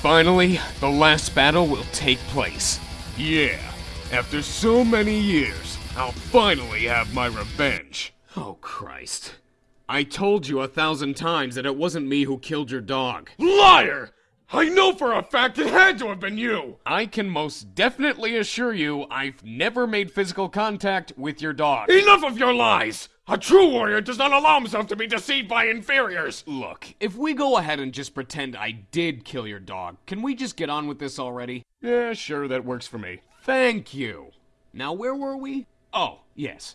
Finally, the last battle will take place. Yeah, after so many years, I'll finally have my revenge. Oh, Christ. I told you a thousand times that it wasn't me who killed your dog. Liar! I know for a fact it had to have been you! I can most definitely assure you I've never made physical contact with your dog. Enough of your lies! A true warrior does not allow himself to be deceived by inferiors! Look, if we go ahead and just pretend I did kill your dog, can we just get on with this already? Yeah, sure, that works for me. Thank you. Now, where were we? Oh, yes.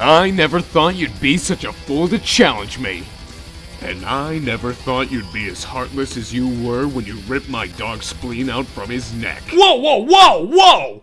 I never thought you'd be such a fool to challenge me. And I never thought you'd be as heartless as you were when you ripped my dog's spleen out from his neck. Whoa, whoa, whoa, whoa!